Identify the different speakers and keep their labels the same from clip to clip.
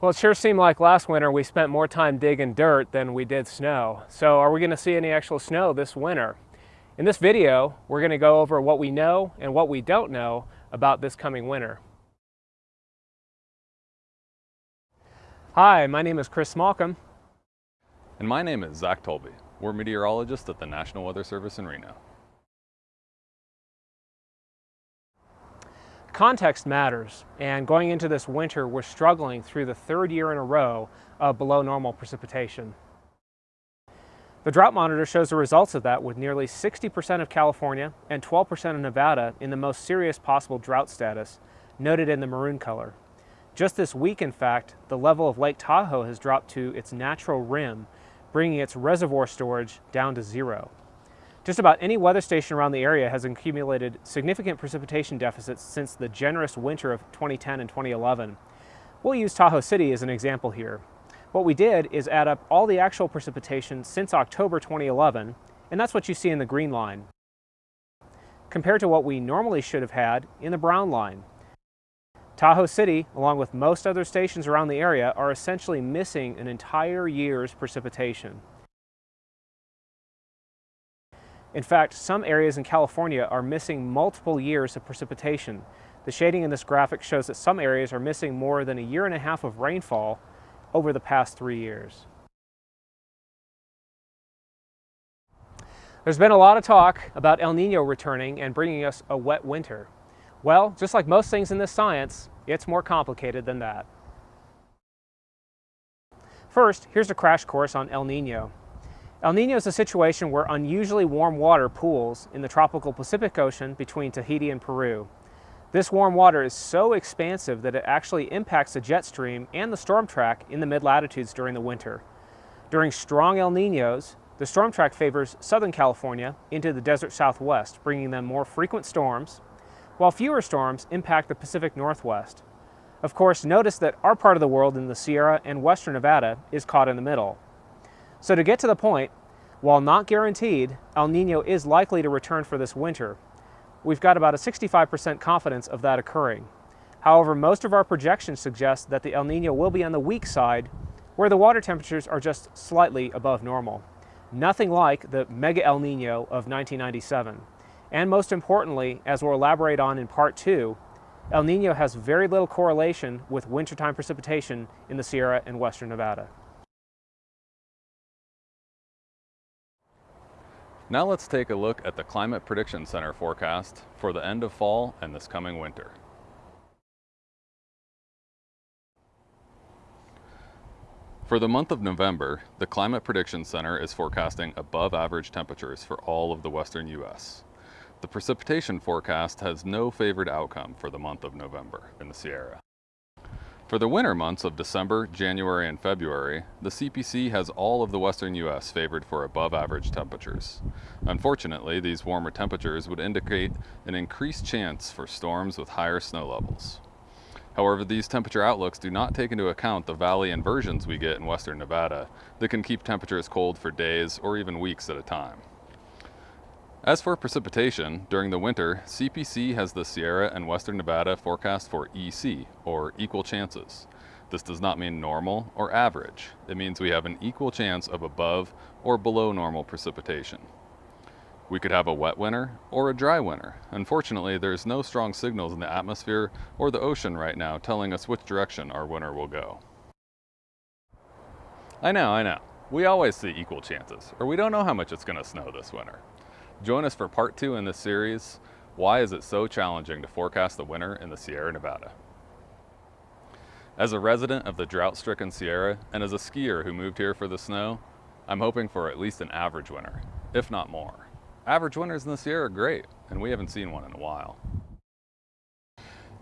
Speaker 1: Well, it sure seemed like last winter we spent more time digging dirt than we did snow. So are we going to see any actual snow this winter? In this video, we're going to go over what we know and what we don't know about this coming winter. Hi, my name is Chris Smallcomb.
Speaker 2: And my name is Zach Tolby. We're meteorologists at the National Weather Service in Reno.
Speaker 1: Context matters, and going into this winter, we're struggling through the third year in a row of below normal precipitation. The drought monitor shows the results of that with nearly 60% of California and 12% of Nevada in the most serious possible drought status, noted in the maroon color. Just this week, in fact, the level of Lake Tahoe has dropped to its natural rim, bringing its reservoir storage down to zero. Just about any weather station around the area has accumulated significant precipitation deficits since the generous winter of 2010 and 2011. We'll use Tahoe City as an example here. What we did is add up all the actual precipitation since October 2011, and that's what you see in the green line, compared to what we normally should have had in the brown line. Tahoe City, along with most other stations around the area, are essentially missing an entire year's precipitation. In fact, some areas in California are missing multiple years of precipitation. The shading in this graphic shows that some areas are missing more than a year and a half of rainfall over the past three years. There's been a lot of talk about El Nino returning and bringing us a wet winter. Well, just like most things in this science, it's more complicated than that. First, here's a crash course on El Nino. El Nino is a situation where unusually warm water pools in the tropical Pacific Ocean between Tahiti and Peru. This warm water is so expansive that it actually impacts the jet stream and the storm track in the mid-latitudes during the winter. During strong El Ninos, the storm track favors Southern California into the desert southwest, bringing them more frequent storms, while fewer storms impact the Pacific Northwest. Of course, notice that our part of the world in the Sierra and western Nevada is caught in the middle. So to get to the point, while not guaranteed, El Nino is likely to return for this winter. We've got about a 65% confidence of that occurring. However, most of our projections suggest that the El Nino will be on the weak side, where the water temperatures are just slightly above normal. Nothing like the mega El Nino of 1997. And most importantly, as we'll elaborate on in part two, El Nino has very little correlation with wintertime precipitation in the Sierra and western Nevada.
Speaker 2: Now let's take a look at the Climate Prediction Center forecast for the end of fall and this coming winter. For the month of November, the Climate Prediction Center is forecasting above average temperatures for all of the western U.S. The precipitation forecast has no favored outcome for the month of November in the Sierra. For the winter months of December, January, and February, the CPC has all of the western U.S. favored for above average temperatures. Unfortunately, these warmer temperatures would indicate an increased chance for storms with higher snow levels. However, these temperature outlooks do not take into account the valley inversions we get in western Nevada that can keep temperatures cold for days or even weeks at a time. As for precipitation, during the winter, CPC has the Sierra and Western Nevada forecast for EC, or equal chances. This does not mean normal or average. It means we have an equal chance of above or below normal precipitation. We could have a wet winter or a dry winter. Unfortunately, there's no strong signals in the atmosphere or the ocean right now telling us which direction our winter will go. I know, I know. We always see equal chances, or we don't know how much it's going to snow this winter. Join us for part two in this series, Why is it so challenging to forecast the winter in the Sierra Nevada? As a resident of the drought-stricken Sierra and as a skier who moved here for the snow, I'm hoping for at least an average winter, if not more. Average winters in the Sierra are great, and we haven't seen one in a while.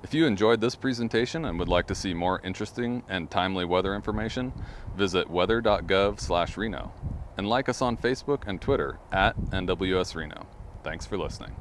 Speaker 2: If you enjoyed this presentation and would like to see more interesting and timely weather information, visit weather.gov/reno and like us on Facebook and Twitter at NWS Reno. Thanks for listening.